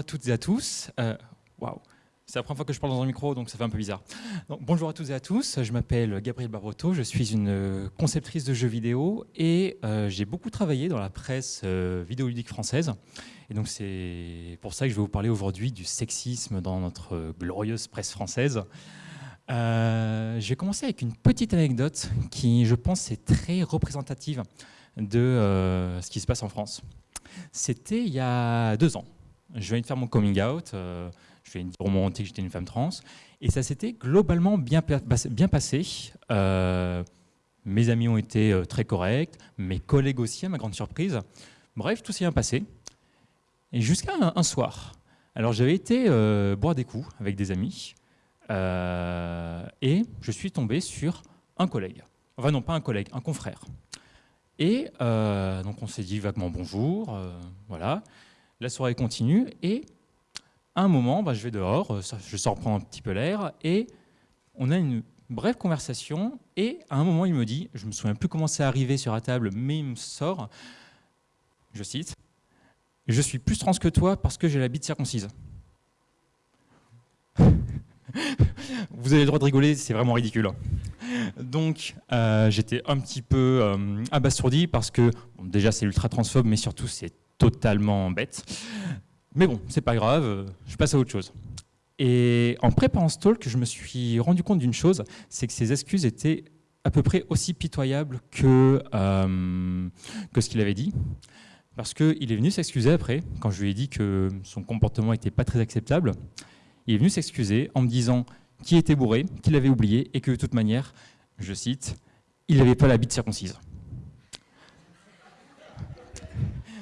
À toutes et à tous. Euh, waouh, c'est la première fois que je parle dans un micro, donc ça fait un peu bizarre. Bonjour à toutes et à tous, je m'appelle Gabriel Barotto, je suis une conceptrice de jeux vidéo et euh, j'ai beaucoup travaillé dans la presse euh, vidéoludique française. Et donc c'est pour ça que je vais vous parler aujourd'hui du sexisme dans notre glorieuse presse française. je vais commencer avec une petite anecdote qui, je pense, est très représentative de ce qui se passe en France. C'était il y a deux ans. Je viens de faire mon coming out, euh, je viens de remonter que j'étais une femme trans, et ça s'était globalement bien, passé. Euh, mes amis ont été euh, très corrects, mes collègues aussi, à ma grande surprise. Bref, tout s'est bien passé. Et jusqu'à un, soir. Alors j'avais été boire des coups avec des amis, et je suis tombé sur un collègue. Enfin non, pas un collègue, un confrère. Et donc on s'est dit vaguement bonjour, voilà. La soirée continue et à un moment, bah, je vais dehors, euh, je sors prendre un petit peu l'air et on a une brève conversation et à un moment il me dit, je me souviens plus comment c'est arrivé sur la table, mais il me sort, je cite, je suis plus trans que toi parce que j'ai la bite circoncise. Vous avez le droit de rigoler, c'est vraiment ridicule. Donc euh, j'étais un petit peu euh, abasourdi parce que déjà c'est ultra transphobe, mais surtout c'est totalement bête. Mais bon, c'est pas grave, euh, je passe à autre chose. Et en préparant ce talk, je me suis rendu compte d'une chose, c'est que ses excuses étaient à peu près aussi pitoyables que, que ce qu'il avait dit. Parce qu'il est venu s'excuser après, quand je lui ai dit que son comportement n'était pas très acceptable. Il est venu s'excuser en me disant qu'il était bourré, qu'il avait oublié et que de toute manière, je cite, il n'avait pas la bite circoncise.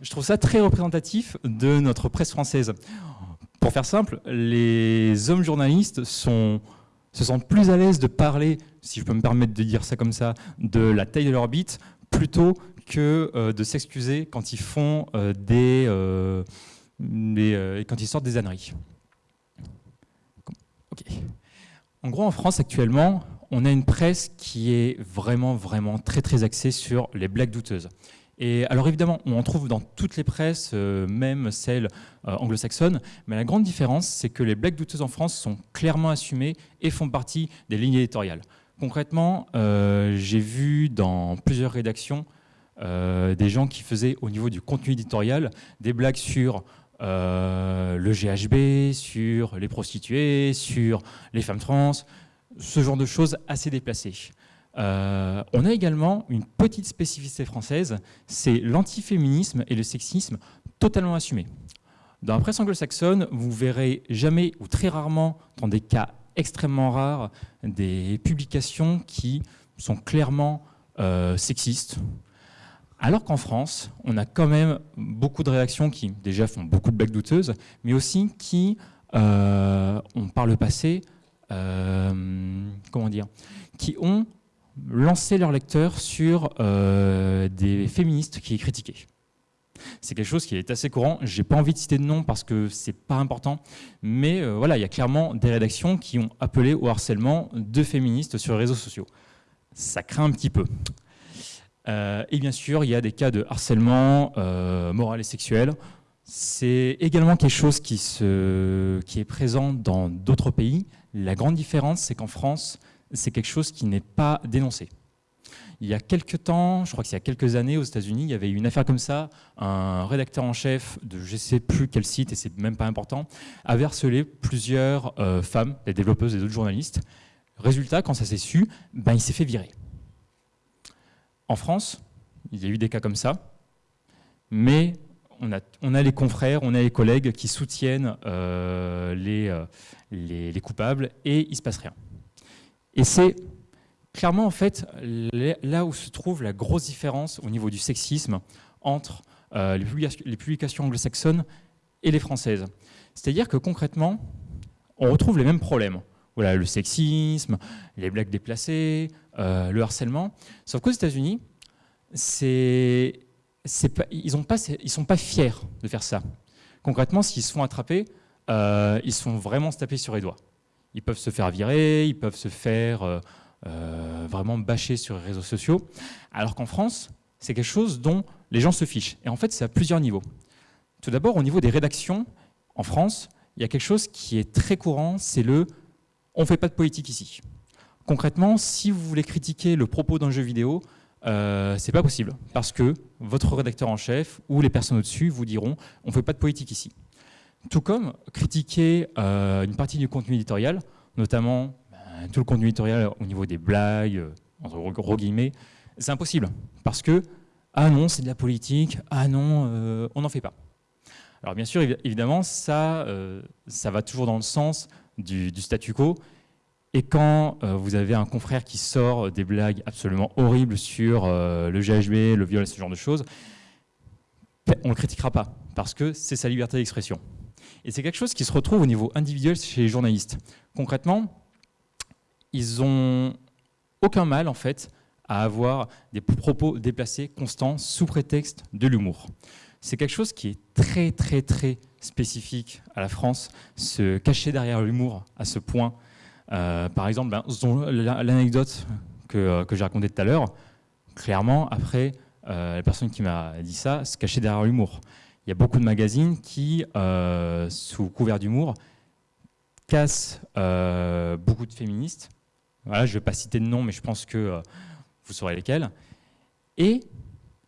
Je trouve ça très représentatif de notre presse française. Pour faire simple, les hommes journalistes se sentent plus à l'aise de parler, si je peux me permettre de dire ça comme ça, de la taille de leur bite, plutôt que euh, de s'excuser quand ils font euh, des, euh, quand ils sortent des âneries. En gros, en France actuellement, on a une presse qui est vraiment, vraiment très, très axée sur les blagues douteuses. Et alors évidemment, on en trouve dans toutes les presses, euh, même celles euh, anglo-saxonnes, mais la grande différence, c'est que les blagues douteuses en France sont clairement assumées et font partie des lignes éditoriales. Concrètement, euh, j'ai vu dans plusieurs rédactions des gens qui faisaient au niveau du contenu éditorial des blagues sur le GHB, sur les prostituées, sur les femmes trans, ce genre de choses assez déplacées. Euh, on a également une petite spécificité française, c'est l'antiféminisme et le sexisme totalement assumés. Dans la presse anglo-saxonne, vous verrez jamais ou très rarement, dans des cas extrêmement rares, des publications qui sont clairement euh, sexistes, alors qu'en France, on a quand même beaucoup de réactions qui déjà font beaucoup de blagues douteuses, mais aussi qui euh, ont par le passé, comment dire, qui ont lancé leurs lecteurs sur euh, des féministes qui les critiquaient. C'est quelque chose qui est assez courant. J'ai pas envie de citer de nom parce que c'est pas important, mais voilà, il y a clairement des rédactions qui ont appelé au harcèlement de féministes sur les réseaux sociaux. Ça craint un petit peu. Euh, et bien sûr, il y a des cas de harcèlement euh, moral et sexuel. C'est également quelque chose qui, est présent dans d'autres pays. La grande différence, c'est qu'en France, c'est quelque chose qui n'est pas dénoncé. Il y a quelques temps, je crois qu'il y a quelques années aux États-Unis, il y avait eu une affaire comme ça. Un rédacteur en chef de je ne sais plus quel site, et c'est même pas important, avait harcelé plusieurs euh, femmes, des développeuses et d'autres journalistes. Résultat, quand ça s'est su, ben, il s'est fait virer. En France, il y a eu des cas comme ça, mais on a, les confrères, on a les collègues qui soutiennent euh, euh, les, coupables et il ne se passe rien. Et c'est clairement en fait là où se trouve la grosse différence au niveau du sexisme entre euh, les publications anglo-saxonnes et les françaises. C'est-à-dire que concrètement, on retrouve les mêmes problèmes. Voilà, le sexisme, les blagues déplacées, euh, le harcèlement. Sauf qu'aux États-Unis, ils ne sont pas fiers de faire ça. Concrètement, s'ils se font attraper, euh, ils se font vraiment se taper sur les doigts. Ils peuvent se faire virer, ils peuvent se faire euh, vraiment bâcher sur les réseaux sociaux. Alors qu'en France, c'est quelque chose dont les gens se fichent. Et en fait, c'est à plusieurs niveaux. Tout d'abord, au niveau des rédactions, en France, il y a quelque chose qui est très courant, c'est le « on ne fait pas de politique ici ». Concrètement, si vous voulez critiquer le propos d'un jeu vidéo, euh, c'est pas possible, parce que votre rédacteur en chef ou les personnes au-dessus vous diront « on ne fait pas de politique ici ». Tout comme critiquer euh, une partie du contenu éditorial, notamment ben, tout le contenu éditorial au niveau des blagues, euh, entre gros guillemets, c'est impossible, parce que « ah non, c'est de la politique, ah non, euh, on n'en fait pas ». Alors bien sûr, évidemment, ça, ça va toujours dans le sens du, statu quo, et quand vous avez un confrère qui sort des blagues absolument horribles sur le GHB, le viol, ce genre de choses, on ne le critiquera pas, parce que c'est sa liberté d'expression. Et c'est quelque chose qui se retrouve au niveau individuel chez les journalistes. Concrètement, ils ont aucun mal en fait à avoir des propos déplacés, constants, sous prétexte de l'humour. C'est quelque chose qui est très très très spécifique à la France, se cacher derrière l'humour à ce point. Euh, par exemple, ben, l'anecdote que, euh, que j'ai racontée tout à l'heure, clairement, après, euh, la personne qui m'a dit ça se cachait derrière l'humour il y a beaucoup de magazines qui, euh, sous couvert d'humour, cassent euh, beaucoup de féministes. Voilà, je ne vais pas citer de nom, mais je pense que euh, vous saurez lesquels. Et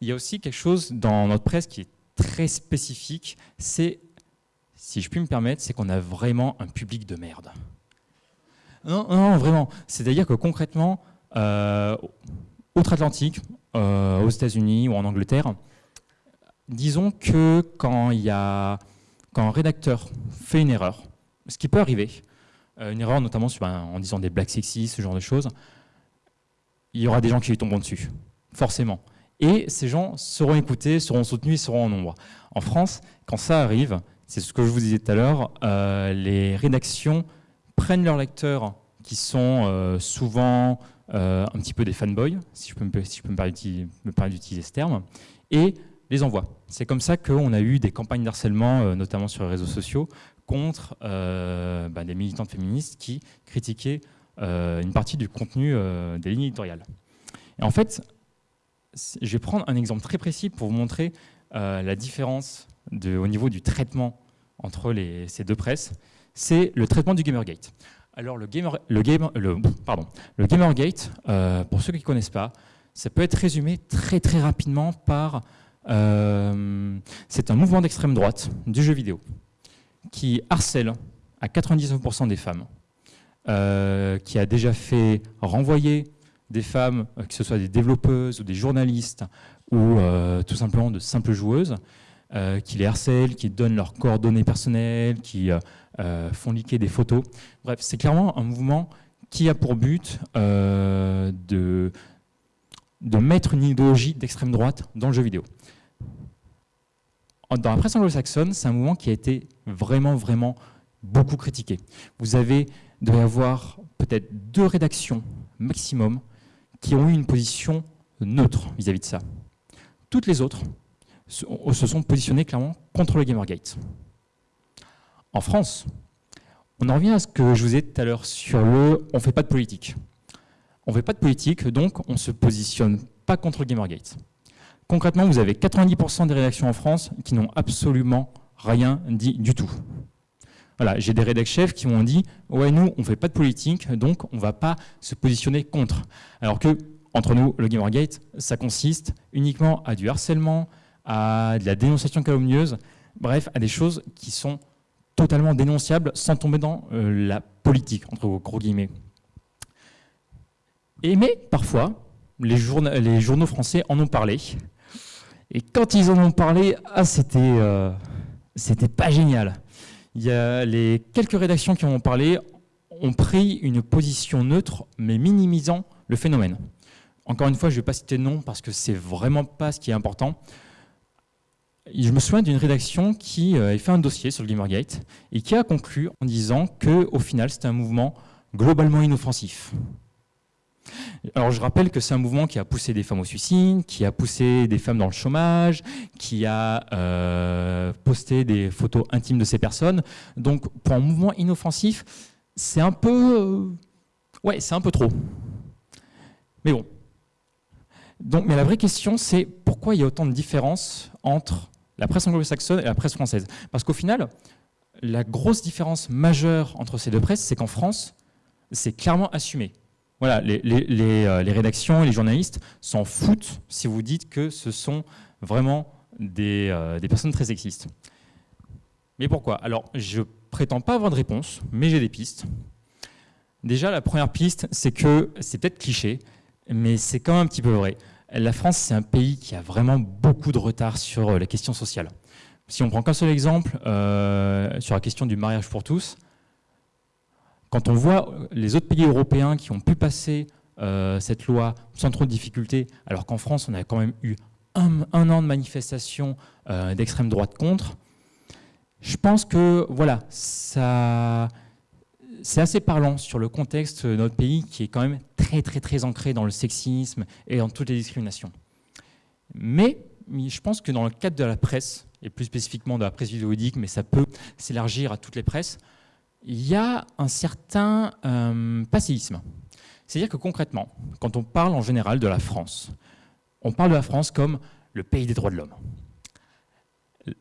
il y a aussi quelque chose dans notre presse qui est très spécifique, c'est, si je puis me permettre, c'est qu'on a vraiment un public de merde. Non, non, vraiment. C'est-à-dire que concrètement, outre-Atlantique, aux États-Unis ou en Angleterre, disons que quand, un rédacteur fait une erreur, ce qui peut arriver, euh, une erreur notamment en disant des blagues sexistes, ce genre de choses, il y aura des gens qui lui tomberont dessus, forcément. Et ces gens seront écoutés, seront soutenus seront en nombre. En France, quand ça arrive, c'est ce que je vous disais tout à l'heure, euh, les rédactions prennent leurs lecteurs qui sont euh, souvent un petit peu des fanboys, si je peux me, si je peux me permettre d'utiliser ce terme, et les envoie. C'est comme ça qu'on a eu des campagnes d'harcèlement, euh, notamment sur les réseaux sociaux, contre euh, bah, des militantes féministes qui critiquaient euh, une partie du contenu des lignes éditoriales. Et en fait, je vais prendre un exemple très précis pour vous montrer la différence de, au niveau du traitement entre ces deux presses. C'est le traitement du Gamergate. Alors le, gamer, le, le, pardon, le Gamergate, pour ceux qui ne connaissent pas, ça peut être résumé très très rapidement par euh, c'est un mouvement d'extrême droite du jeu vidéo qui harcèle à 99% des femmes, euh, qui a déjà fait renvoyer des femmes, euh, que ce soit des développeuses ou des journalistes ou tout simplement de simples joueuses, qui les harcèlent, qui donnent leurs coordonnées personnelles, qui font liquer des photos. Bref, c'est clairement un mouvement qui a pour but de, de mettre une idéologie d'extrême droite dans le jeu vidéo. Dans la presse anglo-saxonne, c'est un mouvement qui a été vraiment, vraiment beaucoup critiqué. Vous avez, y avoir peut-être deux rédactions maximum qui ont eu une position neutre vis-à-vis de ça. Toutes les autres se sont positionnées clairement contre le Gamergate. En France, on en revient à ce que je vous ai dit tout à l'heure sur le « on ne fait pas de politique ». On ne fait pas de politique, donc on ne se positionne pas contre le Gamergate. Concrètement, vous avez 90% des rédactions en France qui n'ont absolument rien dit du tout. Voilà, j'ai des rédacteurs chefs qui m'ont dit « Ouais, nous, on ne fait pas de politique, donc on ne va pas se positionner contre. » Alors que, entre nous, le Gamergate, ça consiste uniquement à du harcèlement, à de la dénonciation calomnieuse, bref, à des choses qui sont totalement dénonciables sans tomber dans euh, la politique, entre gros guillemets. Et mais, parfois, les, les journaux français en ont parlé, et quand ils en ont parlé, ah, c'était euh, c'était pas génial. Il y a les quelques rédactions qui en ont parlé ont pris une position neutre, mais minimisant le phénomène. Encore une fois, je ne vais pas citer de nom parce que c'est vraiment pas ce qui est important. Je me souviens d'une rédaction qui euh, a fait un dossier sur le Gamergate et qui a conclu en disant qu'au final, c'était un mouvement globalement inoffensif. Alors je rappelle que c'est un mouvement qui a poussé des femmes au suicide, qui a poussé des femmes dans le chômage, qui a euh, posté des photos intimes de ces personnes. Donc pour un mouvement inoffensif, c'est un peu... Euh, ouais, c'est un peu trop. Mais bon. Donc, mais la vraie question, c'est pourquoi il y a autant de différences entre la presse anglo-saxonne et la presse française? Parce qu'au final, la grosse différence majeure entre ces deux presses, c'est qu'en France, c'est clairement assumé. Voilà, les, euh, rédactions et les journalistes s'en foutent si vous dites que ce sont vraiment des, euh, personnes très sexistes. Mais pourquoi? Alors, je prétends pas avoir de réponse, mais j'ai des pistes. Déjà, la première piste, c'est que c'est peut-être cliché, mais c'est quand même un petit peu vrai. La France, c'est un pays qui a vraiment beaucoup de retard sur euh, la question sociale. Si on prend qu'un seul exemple sur la question du mariage pour tous, quand on voit les autres pays européens qui ont pu passer euh, cette loi sans trop de difficultés, alors qu'en France, on a quand même eu un, an de manifestations d'extrême droite contre, je pense que voilà, ça, c'est assez parlant sur le contexte de notre pays qui est quand même très très très ancré dans le sexisme et dans toutes les discriminations. Mais je pense que dans le cadre de la presse, et plus spécifiquement de la presse vidéoludique, mais ça peut s'élargir à toutes les presses, il y a un certain euh, passéisme. C'est-à-dire que concrètement, quand on parle en général de la France, on parle de la France comme le pays des droits de l'homme.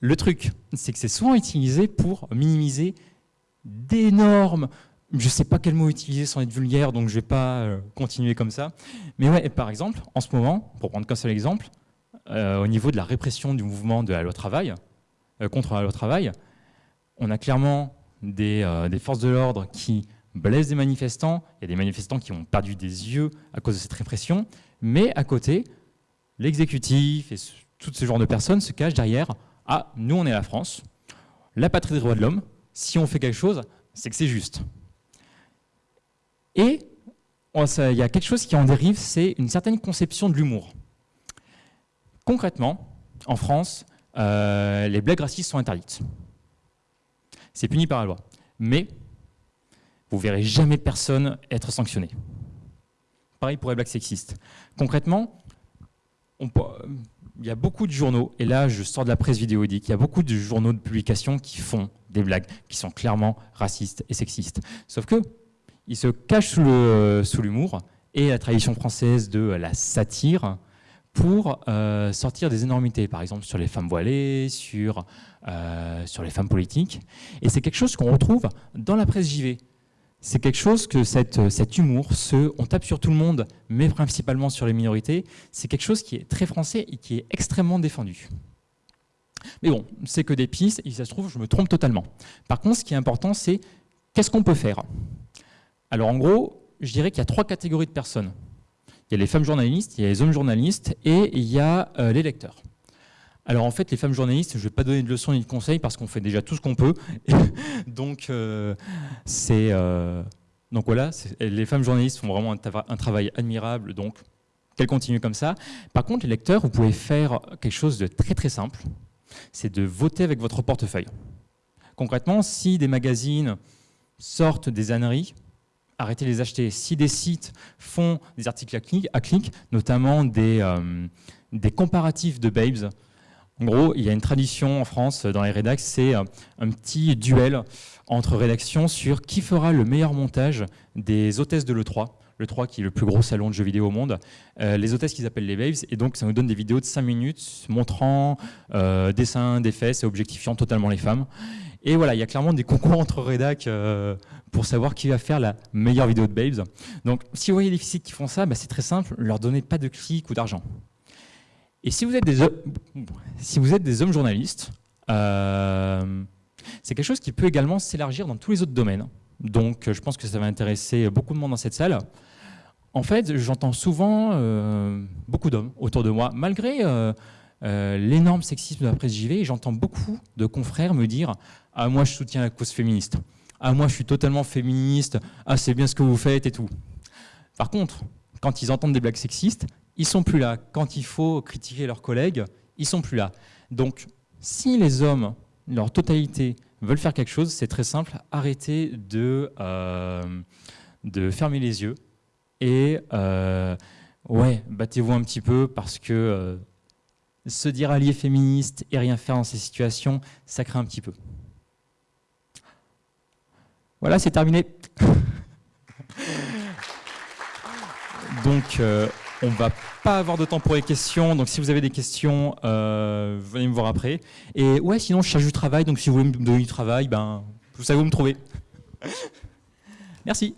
Le truc, c'est que c'est souvent utilisé pour minimiser d'énormes... Je ne sais pas quel mot utiliser sans être vulgaire, donc je ne vais pas euh, continuer comme ça. Mais ouais, par exemple, en ce moment, pour prendre qu'un seul exemple, euh, au niveau de la répression du mouvement de la loi travail, contre la loi travail, on a clairement des, des forces de l'ordre qui blessent des manifestants, il y a des manifestants qui ont perdu des yeux à cause de cette répression, mais à côté, l'exécutif et tout ce genre de personnes se cachent derrière « Ah, nous on est la France, la patrie des droits de l'homme, si on fait quelque chose, c'est que c'est juste. Et il y a quelque chose qui en dérive, c'est une certaine conception de l'humour. Concrètement, en France, euh, les blagues racistes sont interdites. C'est puni par la loi. Mais vous verrez jamais personne être sanctionné. Pareil pour les blagues sexistes. Concrètement, il y a beaucoup de journaux, et là je sors de la presse vidéodique, il y a beaucoup de journaux de publication qui font des blagues qui sont clairement racistes et sexistes. Sauf que ils se cachent sous l'humour et la tradition française de la satire pour euh, sortir des énormités, par exemple sur les femmes voilées, sur, euh, sur les femmes politiques. Et c'est quelque chose qu'on retrouve dans la presse JV c'est quelque chose que cet humour, ce on tape sur tout le monde, mais principalement sur les minorités, c'est quelque chose qui est très français et qui est extrêmement défendu. Mais bon, c'est que des pistes, et ça se trouve, je me trompe totalement. Par contre, ce qui est important, c'est qu'est-ce qu'on peut faire? Alors en gros, je dirais qu'il y a trois catégories de personnes. Il y a les femmes journalistes, il y a les hommes journalistes, et il y a euh, les lecteurs. Alors en fait, les femmes journalistes, je ne vais pas donner de leçons ni de conseils parce qu'on fait déjà tout ce qu'on peut. donc euh, c'est euh, donc voilà, les femmes journalistes font vraiment un, travail admirable, donc qu'elles continuent comme ça. Par contre, les lecteurs, vous pouvez faire quelque chose de très très simple, c'est de voter avec votre portefeuille. Concrètement, si des magazines sortent des âneries, arrêtez de les acheter. Si des sites font des articles à clic, notamment des, euh, des comparatifs de babes, en gros, il y a une tradition en France dans les rédacs, c'est un petit duel entre rédactions sur qui fera le meilleur montage des hôtesses de l'E3, l'E3 qui est le plus gros salon de jeux vidéo au monde, euh, les hôtesses qu'ils appellent les babes, et donc ça nous donne des vidéos de 5 minutes montrant euh, des seins, des fesses et objectifiant totalement les femmes. Et voilà, il y a clairement des concours entre rédacs euh, pour savoir qui va faire la meilleure vidéo de babes. Donc si vous voyez des sites qui font ça, bah, c'est très simple, leur donnez pas de clics ou d'argent. Et si vous êtes des, hommes journalistes, c'est quelque chose qui peut également s'élargir dans tous les autres domaines. Donc je pense que ça va intéresser beaucoup de monde dans cette salle. En fait, j'entends souvent euh, beaucoup d'hommes autour de moi, malgré euh, l'énorme sexisme de la presse JV, j'entends beaucoup de confrères me dire « Ah, moi je soutiens la cause féministe. Ah, moi je suis totalement féministe. Ah, c'est bien ce que vous faites et tout. » Par contre, quand ils entendent des blagues sexistes, ils sont plus là. Quand il faut critiquer leurs collègues, ils sont plus là. Donc, si les hommes, leur totalité, veulent faire quelque chose, c'est très simple, arrêtez de, euh, de fermer les yeux et euh, ouais, battez-vous un petit peu parce que euh, se dire allié féministe et rien faire dans ces situations, ça craint un petit peu. Voilà, c'est terminé. Donc, On va pas avoir de temps pour les questions, donc si vous avez des questions, euh, venez me voir après. Et ouais, sinon je cherche du travail, donc si vous voulez me donner du travail, ben, vous savez où me trouver. Merci.